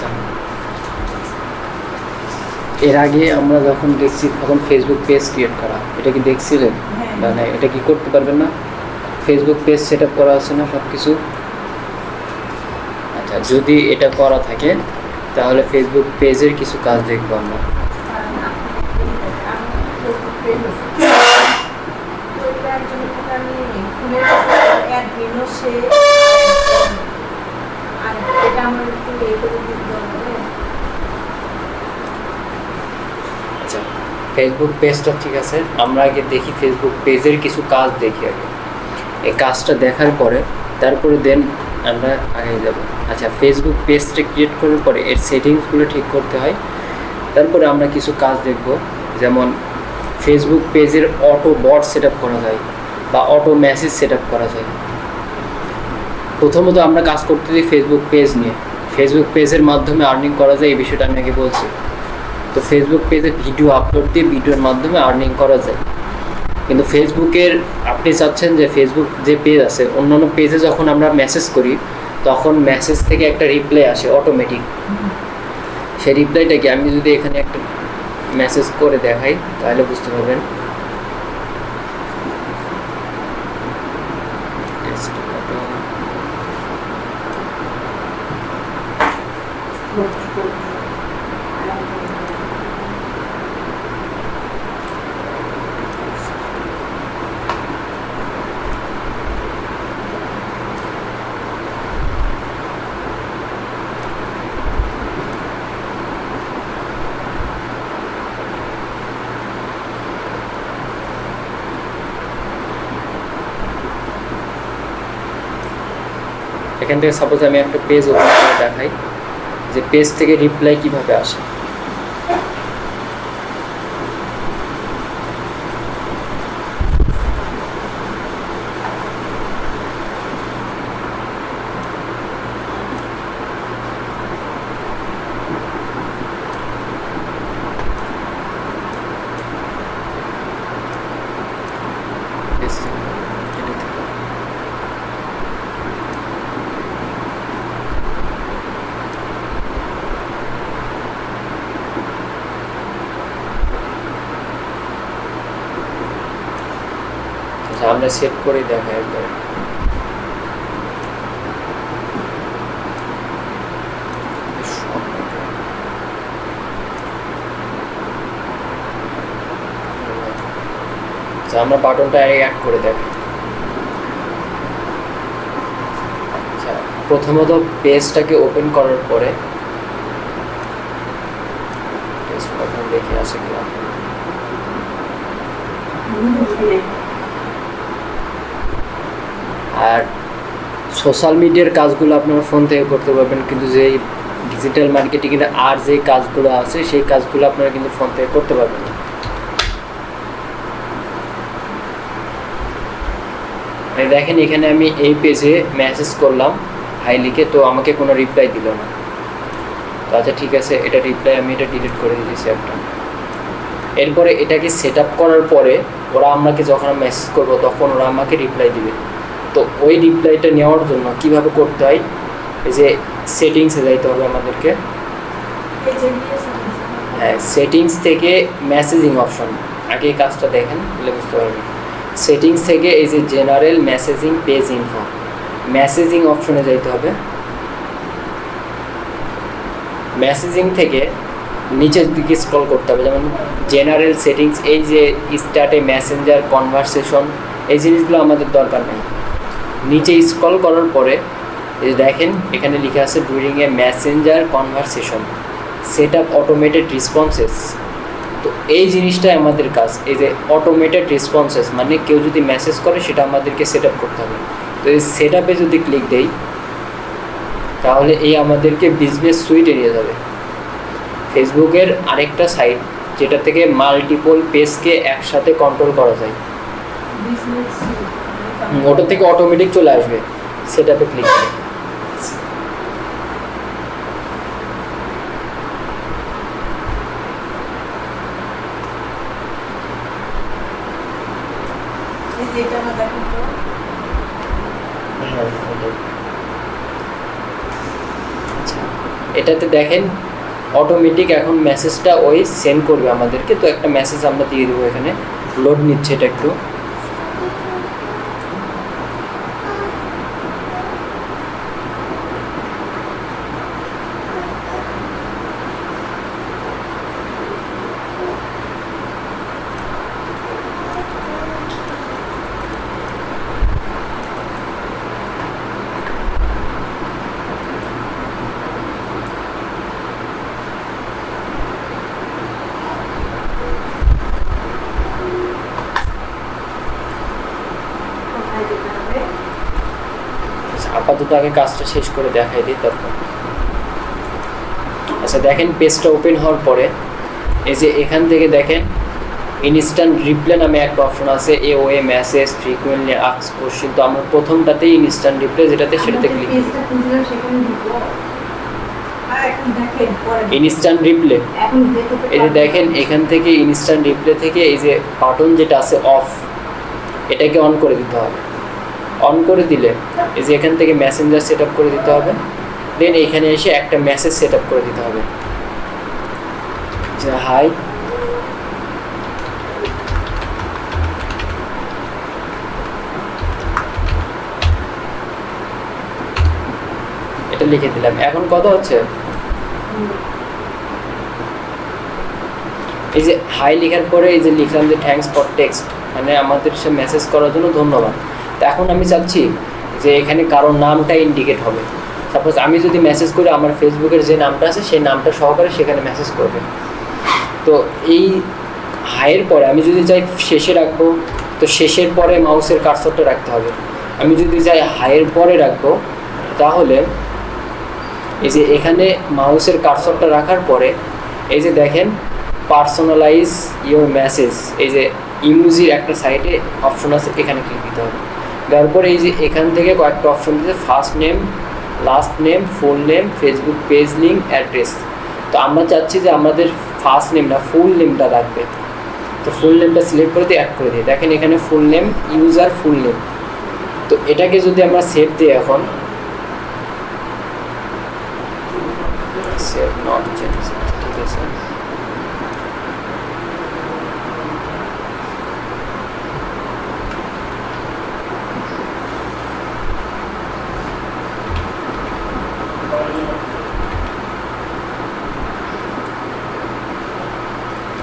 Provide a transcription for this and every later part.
আচ্ছা। এর আগে আমরা যখন দেখছি তখন ফেসবুক পেজ ক্রিয়েট করা। এটা কি দেখছিলেন। মানে এটা কি করতে পারবেন না? ফেসবুক পেজ সেট আপ করা আছে না সব কিছু আচ্ছা যদি এটা করা থাকে তাহলে ফেসবুক পেজের কিছু কাজ দেখব আমরা। আচ্ছা। ফেসবুক পেজটা ঠিক আছে। আমরা আগে দেখি ফেসবুক পেজের কিছু কাজ দেখি আগে। এই কাজটা দেখার পরে, তারপরে দেন আমরা আগে যাব। আচ্ছা ফেসবুক পেজটা ক্রিয়েট করার পরে এর সেটিংসগুলো ঠিক করতে হয়। তারপরে আমরা কিছু কাজ দেখব। যেমন ফেসবুক পেজের অটো বট সেট করা যায় বা অটো মেসেজ সেট করা যায়। প্রথমত আমরা কাজ করতে দিই ফেসবুক পেজ নিয়ে। ফেসবুক পেজের মাধ্যমে আর্নিং করা যায়, এই বিষয়টা আমি আগে বলছি। তো ফেসবুক পেজে ভিডিও আপলোড দিয়ে ভিডিওর মাধ্যমে আর্নিং করা যায়। কিন্তু ফেসবুকের আপনি চাচ্ছেন যে ফেসবুক যে পেজ আছে, অন্যান্য পেজে যখন আমরা মেসেজ করি, তখন মেসেজ থেকে একটা রিপ্লাই আসে অটোমেটিক সেই রিপ্লাইটাকে আমি যদি এখানে একটা মেসেজ করে দেখাই, তাহলে বুঝতে পারবেন। এখান থেকে সাপোজ আমি একটা পেজ ওপেন করে দেখাই যে পেজ থেকে রিপ্লাই কীভাবে আসে পেজ থেকে, এটা থেকে। আচ্ছা আমরা সেট করে দেখাই একবার আচ্ছা আমরা বাটনটা অ্যাড করে দেখি আচ্ছা প্রথমত পেজটাকে ওপেন করার পরে দেখে আসে কিনা। আর সোশ্যাল মিডিয়ার কাজগুলো আপনারা ফোন থেকে করতে পারবেন, কিন্তু যে ডিজিটাল মার্কেটিংয়ের আর যে কাজগুলো আছে, সেই কাজগুলো আপনারা কিন্তু ফোন থেকে করতে পারবেন না। দেখেন এখানে আমি এই পেজে মেসেজ করলাম হাই লিখে তো আমাকে কোনো রিপ্লাই দিল না। তো আচ্ছা ঠিক আছে, এটা রিপ্লাই আমি এটা ডিলিট করে দিয়েছি একটা। এরপরে এটাকে সেট করার পরে ওরা আমাকে যখন মেসেজ করব, তখন ওরা আমাকে রিপ্লাই দিবে। তো ওই রিপ্লাইটা নেওয়ার জন্য কীভাবে করতে হয়? এই যে সেটিংসে যাইতে হবে আমাদেরকে। হ্যাঁ সেটিংস থেকে মেসেজিং অপশন আগে এই কাজটা দেখেন, তাহলে বুঝতে পারবেন। সেটিংস থেকে এই যে general messaging page info messaging অপশনে যাইতে হবে। মেসেজিং থেকে নিচের দিকে স্ক্রল করতে হবে। যেমন জেনারেল সেটিংস এই যে স্টার্টে মেসেঞ্জার কনভারসেশন এই জিনিসগুলো আমাদের দরকার নেই। নিচে স্ক্রল করার পরে দেখেন, এখানে লিখে আছে during a messenger conversation set up automated responses তো এই জিনিসটাই আমাদের কাজ, এই যে অটোমেটেড রেসপন্সেস মানে কেউ যদি মেসেজ করে, সেটা আমাদেরকে সেট আপ করতে হবে। তো এই সেট আপে যদি ক্লিক দেই, তাহলে এই আমাদেরকে বিজনেস সুইটে নিয়ে যাবে। ফেসবুকের আরেকটা সাইট যেটা থেকে মাল্টিপল পেজকে একসাথে কন্ট্রোল করা যায়। ওটা থেকে অটোমেটিক চলে আসবে। সেটাতে ক্লিক করে এটাতে দেখেন অটোমেটিক এখন মেসেজটা ওই সেন্ড করবে আমাদেরকে। তো একটা মেসেজ আমরা দিয়ে দেবো এখানে। লোড নিচ্ছে এটা একটু কোথায় যেতে হবে আচ্ছা, আপাতত আগে কাজটা শেষ করে দেখাই দিই তারপর। আচ্ছা দেখেন পেজটা ওপেন হওয়ার পরে এই যে এখান থেকে দেখেন ইনস্ট্যান্ট রিপ্লে নামে একটা অপশন আছে এ ও এ মেসেজ ফ্রিকুয়েন্টলি আক্স কোশ্চিন তো আমরা প্রথমটাতেই ইনস্ট্যান্ট রিপ্লে যেটাতে সেটাতে ক্লিক ইনস্ট্যান্ট রিপ্লে এই যে দেখেন এখান থেকে ইনস্ট্যান্ট রিপ্লে থেকে এই যে বাটন যেটা আছে অফ এটাকে অন করে দিতে হবে। অন করে দিলে, এই যে এখান থেকে মেসেঞ্জার সেট করে দিতে হবে। দেন এখানে এসে একটা মেসেজ সেট করে দিতে হবে। যে হাই এটা লিখে দিলাম। এখন কথা হচ্ছে? এই যে হাই লেখার পরে এই যে লিখলাম যে থ্যাংকস ফর টেক্সট মানে আমাদের সে মেসেজ করার জন্য ধন্যবাদ। তো এখন আমি চাচ্ছি যে এখানে কারোর নামটা ইন্ডিকেট হবে। সাপোজ আমি যদি মেসেজ করি, আমার ফেসবুকের যে নামটা আছে, সেই নামটা সহকারে সেখানে মেসেজ করবে। তো এই হাইয়ের পরে আমি যদি চাই শেষে রাখব, তো শেষের পরে মাউসের কার্সরটা রাখতে হবে। আমি যদি চাই হাইয়ের পরে রাখব, তাহলে এই যে এখানে মাউসের কার্সরটা রাখার পরে, এই যে দেখেন পার্সোনালাইজ ইউর মেসেজ এই যে ইমুজির একটা সাইটে অপশন আছে, এখানে ক্লিক দিতে হবে। দেওয়ার পরে এই যে এখান থেকে কয়েকটা অপশন দিতে first name last name full name Facebook page link address তো আমরা চাচ্ছি যে আমাদের ফার্স্ট নেমটা ফুল নেমটা রাখবে। তো ফুল নেমটা সিলেক্ট করে দিয়ে অ্যাড করে দিই দেখেন এখানে full name user full name তো এটাকে যদি আমরা সেভ দিই এখন সেভ নট ঠিক আছে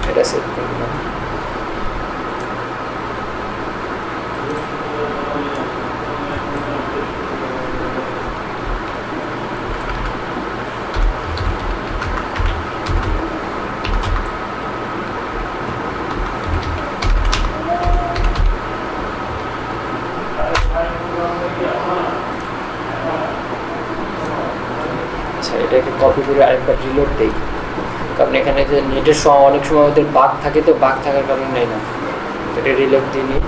এটা সেভ করে দিলাম আচ্ছা এটাকে কপি করে আরেকবার রিলোড দেই। কারণ এখানে যে নেটের সময়, অনেক সময় ওদের বাগ থাকে তো বাগ থাকার কারণে নেই না। এটা রিলোড দিয়ে নিই।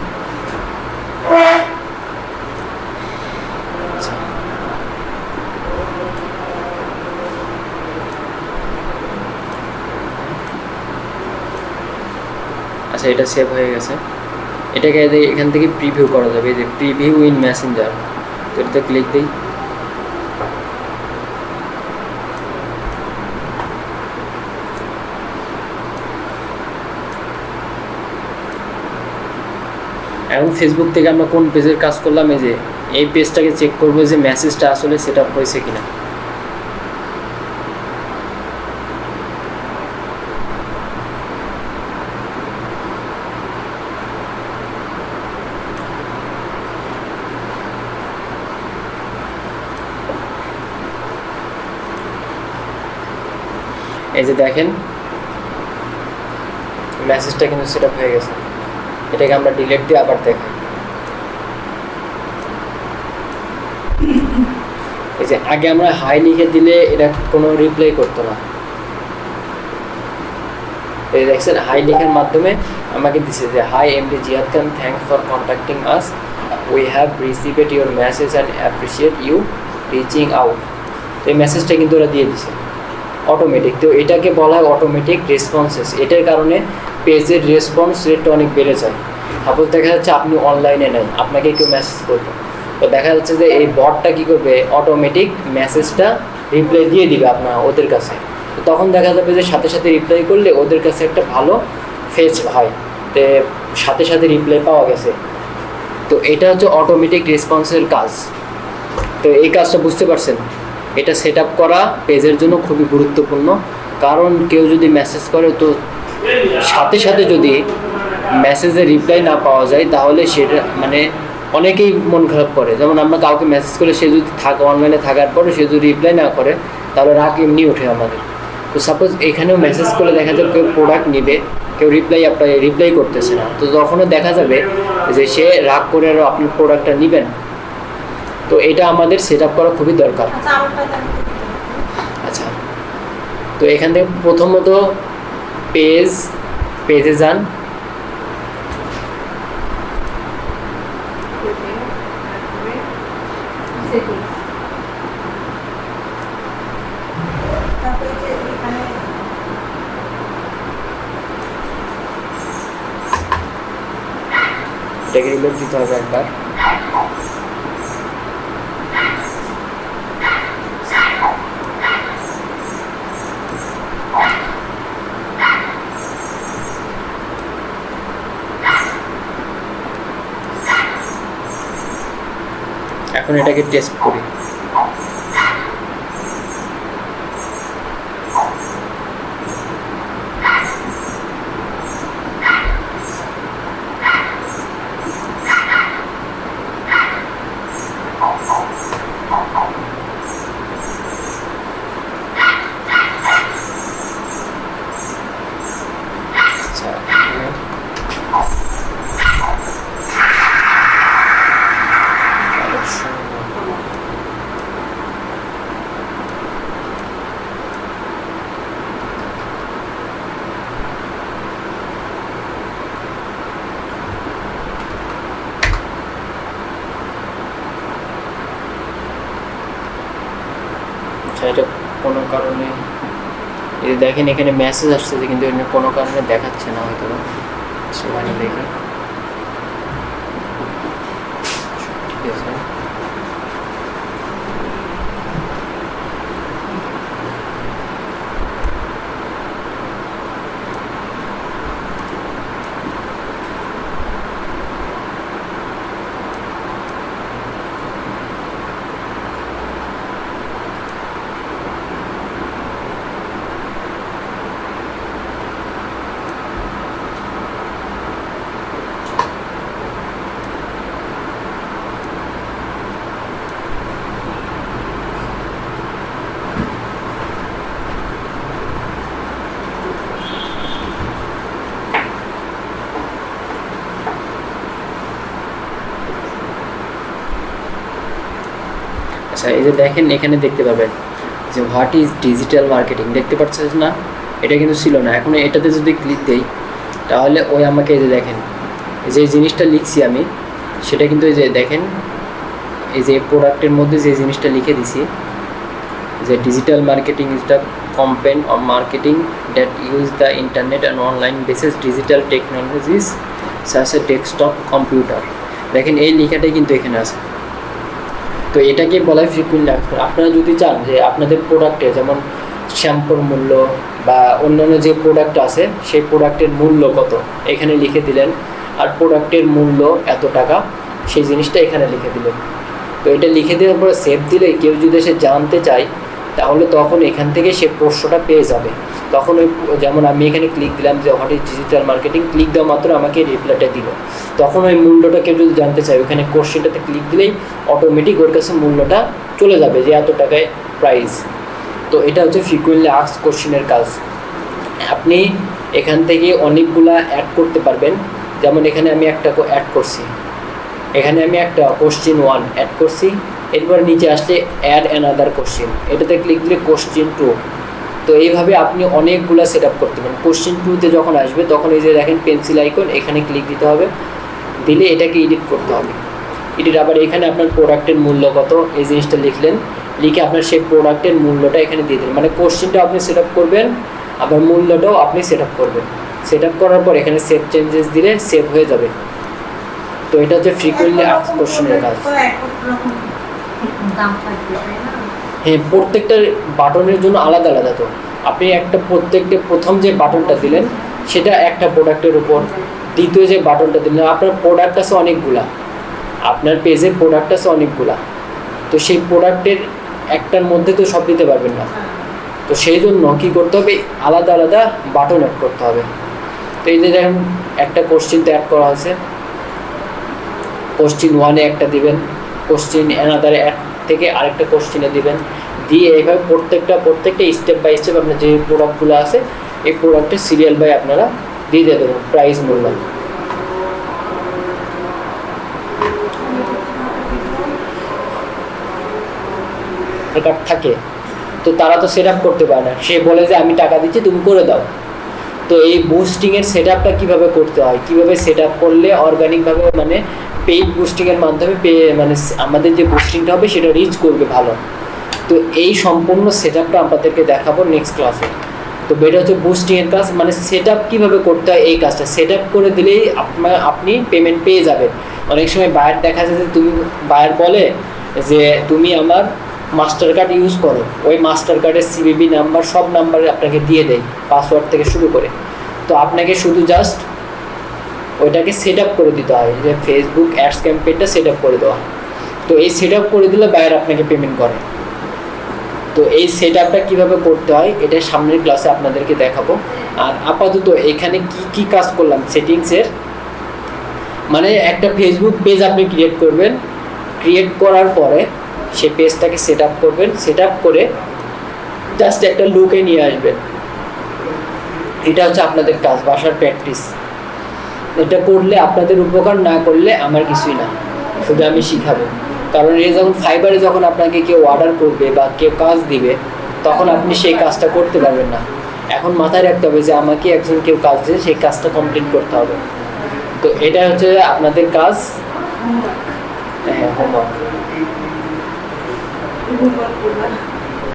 আচ্ছা। এটা সেভ হয়ে গেছে। এটাকে এখান থেকে প্রিভিউ করা যাবে। এই যে প্রিভিউ ইন মেসেঞ্জার তো এটাতে ক্লিক দিই। এখন ফেসবুক থেকে আমরা কোন পেজের কাজ করলাম, এই যে এই পেজটাকে চেক করব, যে মেসেজটা আসলে সেট আপ হয়েছে কিনা। এই যে দেখেন মেসেজটা কিন্তু সেট আপ হয়ে গেছে। এটাকে আমরা ডিলেট দিয়ে আবার দেখাই এই যে, আগে আমরা হাই লিখে দিলে এটা কোনো রিপ্লাই করতো না। এই দেখছেন হাই লেখার মাধ্যমে আমাকে দিছে যে hi M MD Ziad Khan thanks for contacting us we have received your message and appreciate you reaching out এই মেসেজটা কিন্তু ওরা দিয়ে দিছে। অটোমেটিক তো এটাকে বলা হয় অটোমেটিক রেসপন্সেস এটার কারণে পেজের রেসপন্স রেটটা অনেক বেড়ে যায়। সাপোজ দেখা যাচ্ছে আপনি অনলাইনে নেই আপনাকে কেউ মেসেজ করবে। তো দেখা যাচ্ছে যে এই বটটা কী করবে? অটোমেটিক মেসেজটা রিপ্লাই দিয়ে দিবে আপনার ওদের কাছে। তো তখন দেখা যাবে যে সাথে সাথে রিপ্লাই করলে ওদের কাছে একটা ভালো ফেস হয়। তে সাথে সাথে রিপ্লাই পাওয়া গেছে। তো এটা হচ্ছে অটোমেটিক রেসপন্সের কাজ। তো এই কাজটা বুঝতে পারছেন? এটা সেট করা পেজের জন্য খুবই গুরুত্বপূর্ণ। কারণ কেউ যদি মেসেজ করে, তো সাথে সাথে যদি মেসেজের রিপ্লাই না পাওয়া যায় তাহলে সেটা মানে অনেকেই মন খারাপ করে। যেমন আমরা কাউকে মেসেজ করে সে যদি থাকে অনলাইনে থাকার পরে সে যদি রিপ্লাই না করে তাহলে রাগ এমনি ওঠে আমাদের। তো সাপোজ এখানেও মেসেজ করলে দেখা যাবে কেউ প্রোডাক্ট নিবে কেউ রিপ্লাই আপনার রিপ্লাই করতেছে না। তো তখনও দেখা যাবে যে সে রাগ করে আরও আপনার প্রোডাক্টটা নেবেন। তো এটা আমাদের সেট আপ করা খুবই দরকার। আচ্ছা আচ্ছা। তো এখান থেকে প্রথমত পেজ পেজে যান তারপরে যে এখানে এটাকে এখন এটাকে টেস্ট করি আচ্ছা আচ্ছা এটা কোনো কারণে এই যে দেখেন এখানে মেসেজ আসছে কিন্তু কোনো কারণে দেখাচ্ছে না হয়তো সেখানে দেখি। ঠিক আছে। আচ্ছা এই যে দেখেন, এখানে দেখতে পাবেন যে হোয়াট ইজ ডিজিটাল মার্কেটিং দেখতে পাচ্ছেন না? এটা কিন্তু ছিল না। এখন এটাতে যদি ক্লিক দেই, তাহলে ওই আমাকে এই যে দেখেন যে জিনিসটা লিখছি আমি, সেটা কিন্তু এই যে দেখেন, এই যে প্রোডাক্টের মধ্যে যে জিনিসটা লিখে দিছি, যে digital marketing is the component of marketing that use the internet and online basis digital technologies such a desktop computer দেখেন, এই লেখাটাই কিন্তু এখানে আছে। তো এটাকে বলা হয় ফ্রিকুয়েন্ট অ্যাক্সেস আপনারা যদি চান যে আপনাদের প্রোডাক্টে যেমন শ্যাম্পুর মূল্য বা অন্যান্য যে প্রোডাক্ট আছে, সেই প্রোডাক্টের মূল্য কত? এখানে লিখে দিলেন। আর প্রোডাক্টের মূল্য এত টাকা, সেই জিনিসটা এখানে লিখে দিলেন। তো এটা লিখে দেওয়ার পরে সেভ দিলে কেউ যদি সে জানতে চায় তাহলে তখন এখান থেকে সে প্রশ্নটা পেয়ে যাবে। তখন ওই যেমন আমি এখানে ক্লিক দিলাম যে what is digital marketing click দেওয়া মাত্র আমাকে রিপ্লাইটা দিল। তখন ওই মূল্যটা কেউ যদি জানতে চায়, ওখানে কোশ্চেনটাতে ক্লিক দিলেই অটোমেটিক ওর কাছে মূল্যটা চলে যাবে যে, এত টাকায় প্রাইস তো এটা হচ্ছে ফ্রিকুয়েন্টলি আক্স কোশ্চেনের কাজ। আপনি এখান থেকে অনেকগুলা অ্যাড করতে পারবেন। যেমন এখানে আমি একটা অ্যাড করছি। এখানে আমি একটা কোশ্চেন ওয়ান অ্যাড করছি। এরপর নিচে আসলে অ্যাড অ্যানাদার কোশ্চেন এটাতে ক্লিক দিলে কোশ্চেন টু তো এইভাবে আপনি অনেকগুলো সেট আপ করতে পারেন। কোশ্চেন টুতে যখন আসবে, তখন এই যে দেখেন পেন্সিল আইকন এখানে ক্লিক দিতে হবে। দিলে এটাকে এডিট করতে হবে। এডিট আবার এখানে আপনার প্রোডাক্টের মূল্য কত, এই জিনিসটা লিখলেন। লিখে আপনার সেই প্রোডাক্টের মূল্যটা এখানে দিয়ে দিলেন। মানে কোশ্চেনটা আপনি সেট আপ করবেন, আবার মূল্যটাও আপনি সেট আপ করবেন। সেট আপ করার পর এখানে সেভ চেঞ্জেস দিলে সেভ হয়ে যাবে। তো এটা হচ্ছে ফ্রিকুয়েন্টলি আস্ক কোশ্চেনের কাজ। হ্যাঁ প্রত্যেকটা বাটনের জন্য আলাদা আলাদা তো। আপনি একটা প্রত্যেকটা প্রথম যে বাটনটা দিলেন, সেটা একটা প্রোডাক্টের উপর। দ্বিতীয় যে বাটনটা দিলেন, আপনার প্রোডাক্ট আছে অনেকগুলা। আপনার পেজের প্রোডাক্ট আছে অনেকগুলা। তো সেই প্রোডাক্টের একটার মধ্যে তো সব দিতে পারবেন না। তো সেই জন্য কী করতে হবে? আলাদা আলাদা বাটন অ্যাড করতে হবে। তো এই যে দেখেন, একটা কোশ্চিন তো অ্যাড করা আছে কোশ্চিন ওয়ানে একটা দিবেন। কোশ্চিন অ্যানাদারে এক থেকে আরেকটা কোশ্চিনে দিবেন। দিয়ে এইভাবে প্রত্যেকটা প্রত্যেকটা স্টেপ বাই স্টেপ আপনার যে প্রোডাক্টগুলো আছে, এই প্রোডাক্টের সিরিয়াল বাই আপনারা দিয়ে দিয়ে দেবেন প্রাইস মূল্য। থাকে। তো তারা তো সেট করতে পারে না। সে বলে যে, আমি টাকা দিচ্ছি, তুমি করে দাও। তো এই বুস্টিংয়ের সেট আপটা কীভাবে করতে হয়? কীভাবে সেট আপ করলে অর্গানিকভাবে মানে পেইড বুস্টিংয়ের মাধ্যমে মানে আমাদের যে বুস্টিংটা হবে সেটা রিচ করবে ভালো। তো এই সম্পূর্ণ সেট আপটা আপনাদেরকে দেখাবো নেক্সট ক্লাসে তো এটা হচ্ছে বুস্টিংয়ের কাজ মানে সেট আপ কীভাবে করতে হয় এই কাজটা সেট আপ করে দিলেই আপনার আপনি পেমেন্ট পেয়ে যাবেন। অনেক সময় বায়ার দেখা যায় যে তুমি বায়ার বলে যে তুমি আমার মাস্টার কার্ড ইউজ করো। ওই মাস্টার কার্ডের সিবিবি নাম্বার সব নাম্বার আপনাকে দিয়ে দেয় পাসওয়ার্ড থেকে শুরু করে। তো আপনাকে শুধু জাস্ট ওইটাকে সেট আপ করে দিতে হয়। যে ফেসবুক অ্যাডস ক্যাম্পেইনটা সেট আপ করে দেওয়া। তো এই সেট আপ করে দিলে বায়ার আপনাকে পেমেন্ট করে। তো এই সেট আপটা কীভাবে করতে হয় এটা সামনের ক্লাসে আপনাদেরকে দেখাবো। আর আপাতত এখানে কি কি কাজ করলাম সেটিংসের মানে একটা ফেসবুক পেজ আপনি ক্রিয়েট করবেন। ক্রিয়েট করার পরে সে পেজটাকে সেট আপ করবেন। সেট আপ করে জাস্ট একটা লুকে নিয়ে আসবেন। এটা হচ্ছে আপনাদের কাজ, বাসার প্র্যাকটিস এটা করলে, আপনাদের উপকার না করলে আমার কিছুই না। শুধু আমি শিখাবো। কারণ এই যখন ফাইবারে যখন আপনাকে কেউ অর্ডার করবে বা কেউ কাজ দিবে, তখন আপনি সেই কাজটা করতে পারবেন না। এখন মাথায় রাখতে হবে যে আমাকে একজন কেউ কাজ দিয়ে সেই কাজটা কমপ্লিট করতে হবে। তো এটা হচ্ছে আপনাদের কাজ। হ্যাঁ হোমওয়ার্ক